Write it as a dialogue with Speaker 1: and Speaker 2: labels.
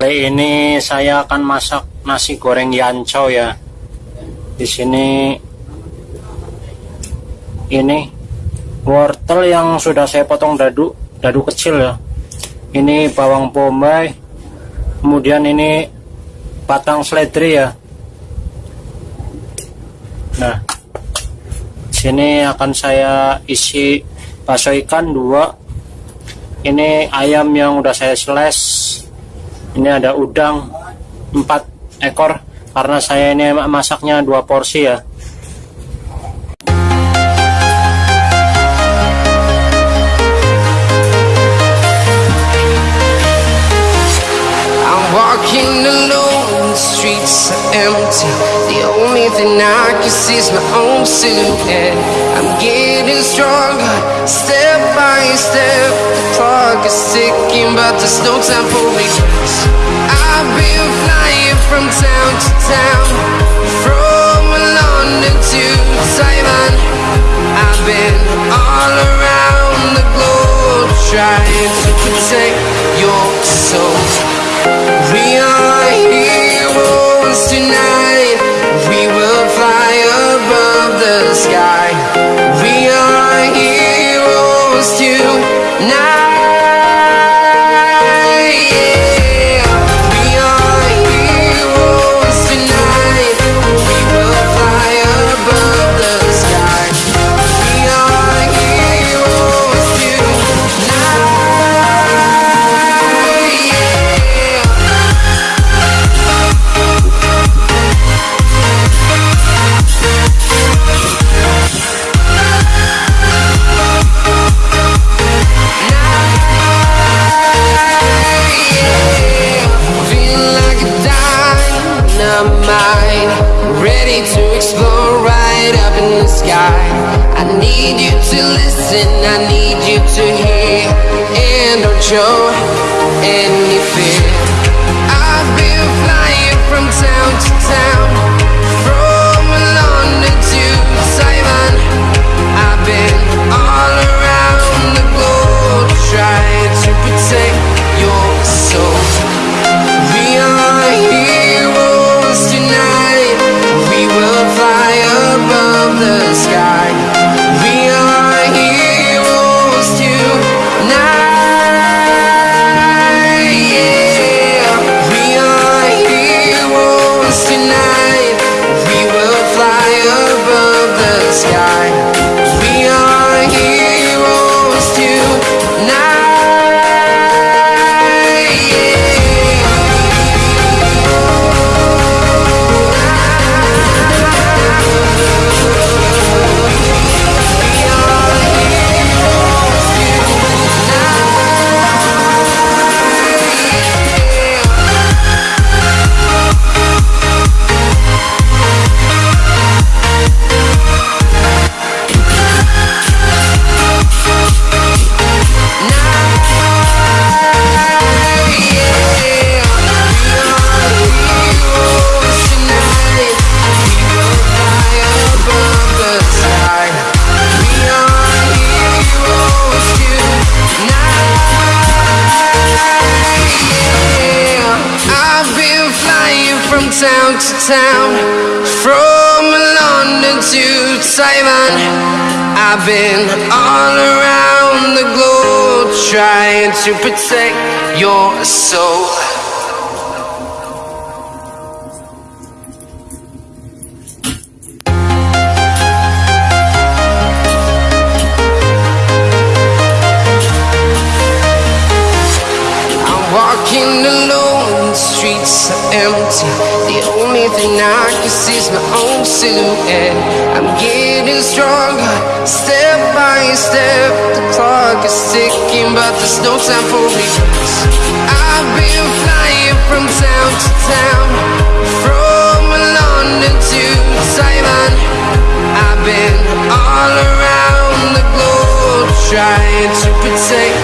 Speaker 1: Kali ini saya akan masak nasi goreng yancau ya. Di sini ini wortel yang sudah saya potong dadu, dadu kecil ya. Ini bawang bombay. Kemudian ini batang seledri ya. Nah, sini akan saya isi bakso ikan dua. Ini ayam yang udah saya slice ini ada udang 4 ekor karena saya ini masaknya dua porsi ya
Speaker 2: are empty. The only thing I can see is my own silhouette. I'm getting stronger, step by step. The clock is ticking, but there's no time for regrets. I've been flying from town to town, from London to Taiwan. Tonight. Show any fear town to town, from London to Taiwan. I've been all around the globe trying to protect your soul. Walking alone, the streets are empty. The only thing I can see is my own silhouette. I'm getting stronger, step by step. The clock is ticking, but there's no time for regrets I've been flying from town to town From London to Taiwan. I've been all around the globe Trying to protect